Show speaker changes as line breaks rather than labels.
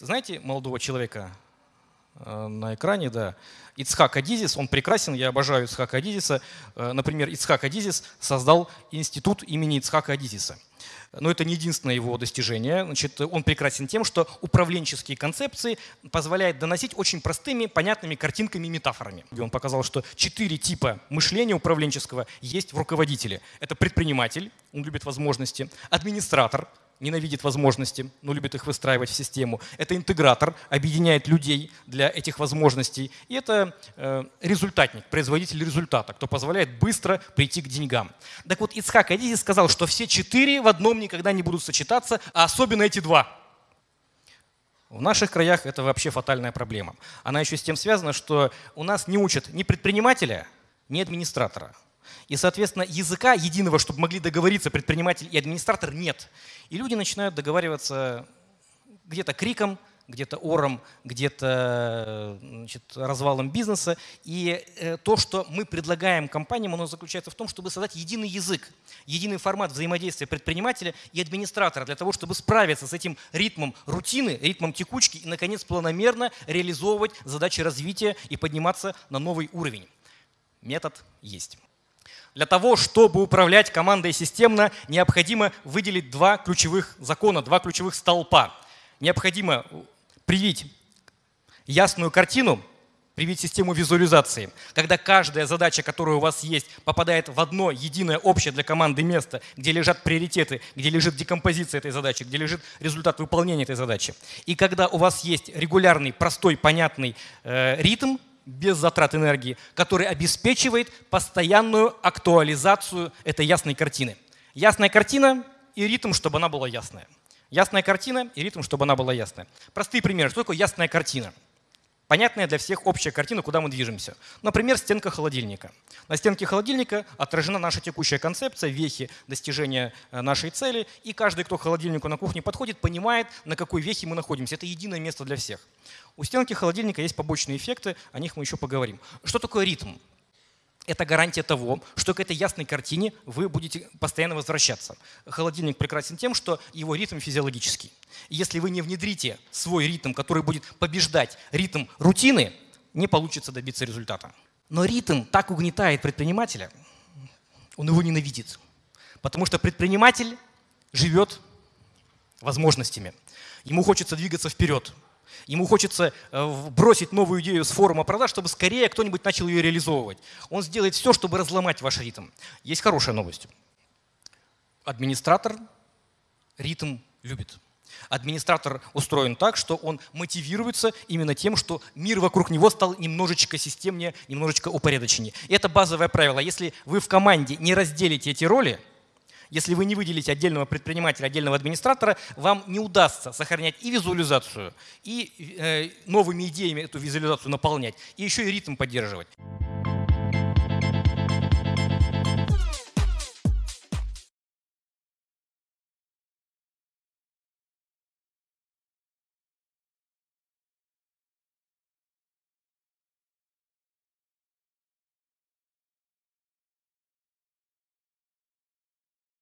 Знаете молодого человека э, на экране, да, Ицхак Адизис, он прекрасен, я обожаю Ицхака Адизиса. Э, например, Ицхак Адизис создал институт имени Ицхака Адизиса. Но это не единственное его достижение. Значит, он прекрасен тем, что управленческие концепции позволяют доносить очень простыми, понятными картинками и метафорами. И он показал, что четыре типа мышления управленческого есть в руководителе. Это предприниматель, он любит возможности, администратор, ненавидит возможности, но любит их выстраивать в систему. Это интегратор, объединяет людей для этих возможностей. И это э, результатник, производитель результата, кто позволяет быстро прийти к деньгам. Так вот, Ицхак Адизи сказал, что все четыре в одном никогда не будут сочетаться, а особенно эти два. В наших краях это вообще фатальная проблема. Она еще с тем связана, что у нас не учат ни предпринимателя, ни администратора. И, соответственно, языка единого, чтобы могли договориться предприниматель и администратор, нет. И люди начинают договариваться где-то криком, где-то ором, где-то развалом бизнеса. И э, то, что мы предлагаем компаниям, оно заключается в том, чтобы создать единый язык, единый формат взаимодействия предпринимателя и администратора для того, чтобы справиться с этим ритмом рутины, ритмом текучки и, наконец, планомерно реализовывать задачи развития и подниматься на новый уровень. Метод есть. Для того, чтобы управлять командой системно, необходимо выделить два ключевых закона, два ключевых столпа. Необходимо привить ясную картину, привить систему визуализации, когда каждая задача, которая у вас есть, попадает в одно единое общее для команды место, где лежат приоритеты, где лежит декомпозиция этой задачи, где лежит результат выполнения этой задачи. И когда у вас есть регулярный, простой, понятный э, ритм, без затрат энергии, который обеспечивает постоянную актуализацию этой ясной картины. Ясная картина и ритм, чтобы она была ясная. Ясная картина и ритм, чтобы она была ясная. Простые примеры. Что такое ясная картина? Понятная для всех общая картина, куда мы движемся. Например, стенка холодильника. На стенке холодильника отражена наша текущая концепция, вехи достижения э, нашей цели, и каждый, кто к холодильнику на кухне подходит, понимает, на какой вехе мы находимся. Это единое место для всех. У стенки холодильника есть побочные эффекты, о них мы еще поговорим. Что такое ритм? Это гарантия того, что к этой ясной картине вы будете постоянно возвращаться. Холодильник прекрасен тем, что его ритм физиологический. Если вы не внедрите свой ритм, который будет побеждать ритм рутины, не получится добиться результата. Но ритм так угнетает предпринимателя, он его ненавидит. Потому что предприниматель живет возможностями. Ему хочется двигаться вперед. Ему хочется э, бросить новую идею с форума продаж, чтобы скорее кто-нибудь начал ее реализовывать. Он сделает все, чтобы разломать ваш ритм. Есть хорошая новость. Администратор ритм любит. Администратор устроен так, что он мотивируется именно тем, что мир вокруг него стал немножечко системнее, немножечко упорядоченнее. Это базовое правило. Если вы в команде не разделите эти роли, если вы не выделите отдельного предпринимателя, отдельного администратора, вам не удастся сохранять и визуализацию, и э, новыми идеями эту визуализацию наполнять, и еще и ритм поддерживать.